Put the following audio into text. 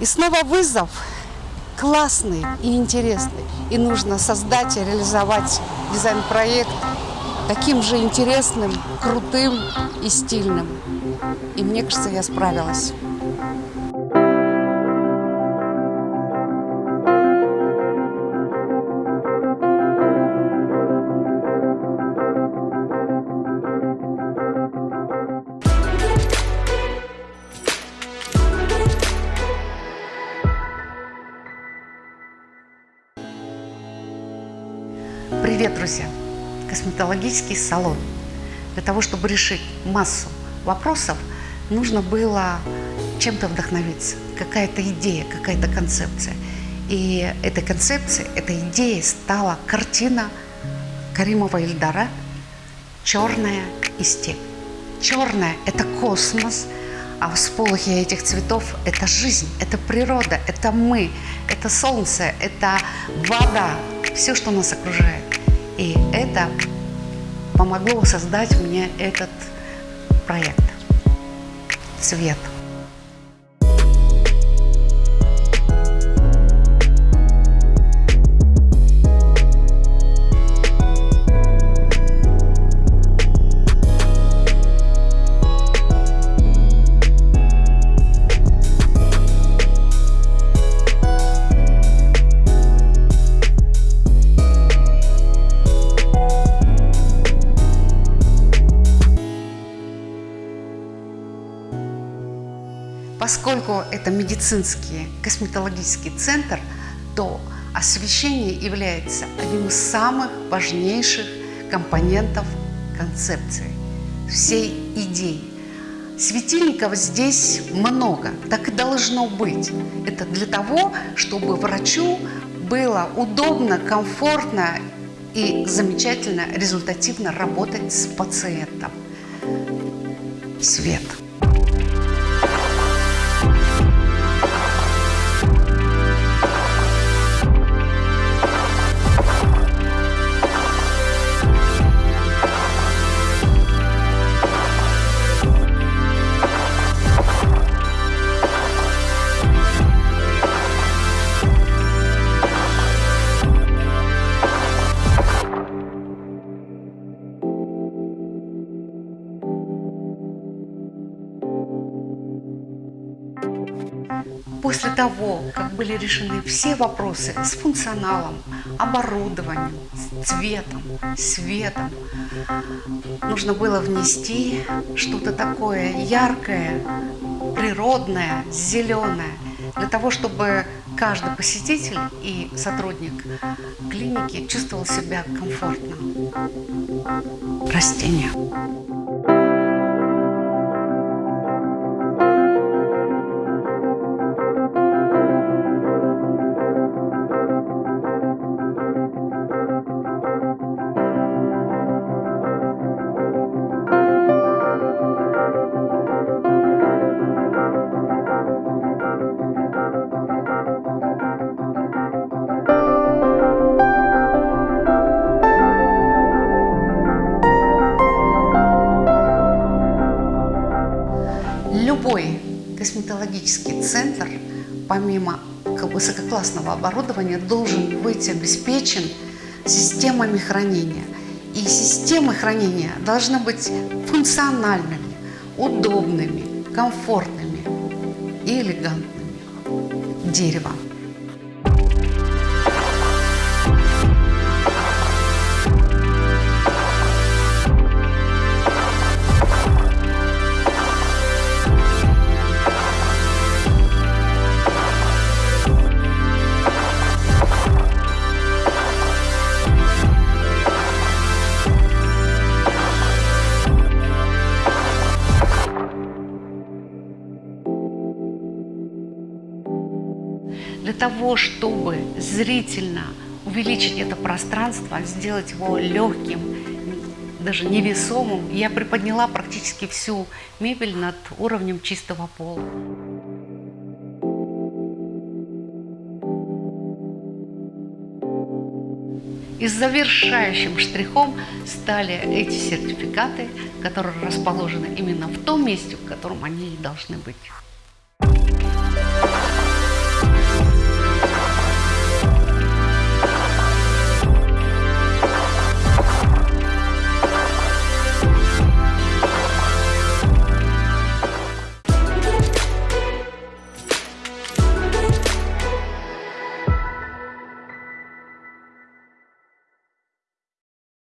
И снова вызов классный и интересный. И нужно создать и реализовать дизайн-проект таким же интересным, крутым и стильным. И мне кажется, я справилась. Привет, друзья! Косметологический салон. Для того, чтобы решить массу вопросов, нужно было чем-то вдохновиться. Какая-то идея, какая-то концепция. И этой концепцией, этой идеей стала картина Каримова Ильдара «Черная и степь». Черная – это космос, а всполохи этих цветов – это жизнь, это природа, это мы, это солнце, это вода, все, что нас окружает. И это помогло создать мне этот проект «Цвет». Поскольку это медицинский косметологический центр, то освещение является одним из самых важнейших компонентов концепции, всей идеи. Светильников здесь много, так и должно быть. Это для того, чтобы врачу было удобно, комфортно и замечательно, результативно работать с пациентом. Свет. После того, как были решены все вопросы с функционалом, оборудованием, цветом, светом, нужно было внести что-то такое яркое, природное, зеленое, для того, чтобы каждый посетитель и сотрудник клиники чувствовал себя комфортно. Растения. Любой косметологический центр, помимо высококлассного оборудования, должен быть обеспечен системами хранения. И системы хранения должны быть функциональными, удобными, комфортными и элегантными. Дерево. Того, чтобы зрительно увеличить это пространство, сделать его легким, даже невесомым, я приподняла практически всю мебель над уровнем чистого пола. И завершающим штрихом стали эти сертификаты, которые расположены именно в том месте, в котором они и должны быть.